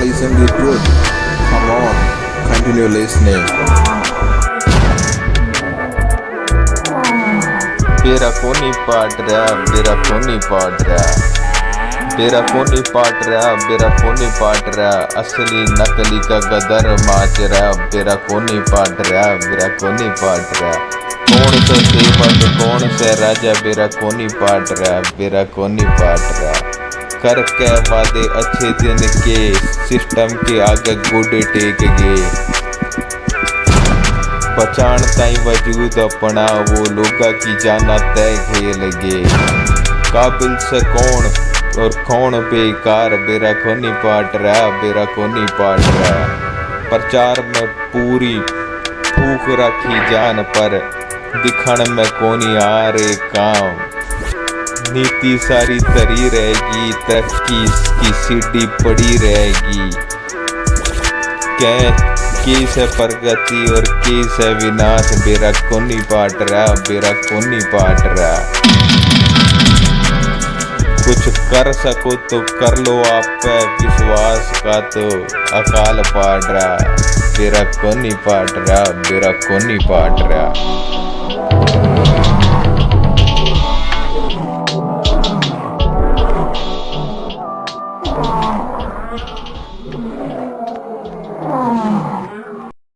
facing the truth. Come on, continue listening. बेरा कोनी पाट रहा बेरा कोनी पाट रहा बेरा कोनी पाट रहा बेरा कोनी पाट रहा असली नकली का गदर माच रहा बेरा कोनी पाट रहा बेरा कोनी पाट रहा कौन से सेवक कौन से राजा? बेरा कोनी पाट रहा बेरा कोनी पाट रहा कर के वादे अच्छे दिन के सिस्टम के आगे गोडे टेक गए पहचान ताई वजूद अपना, वो लोगा की जाना तय खेल गे काबिल से कौन और कौन बेकार, बेरा कोनी पाट रहा, बेरा कोनी पाट रहा। प्रचार में पूरी फूक रखी जान पर, दिखण में कोनी आ रे काम। नीति सारी तरी रहेगी तरक्की की सीढ़ी पड़ी रहेगी। क्या केस है प्रगति और केस है विनाश, बेरा कोनी पाट रहा, बेरा कोनी पाट रहा? कुछ कर सको तो कर लो आप पे विश्वास का तो अकाल पाट रहा। बेरा को नहीं पाट रहा, बेरा कोनी पाट रहा?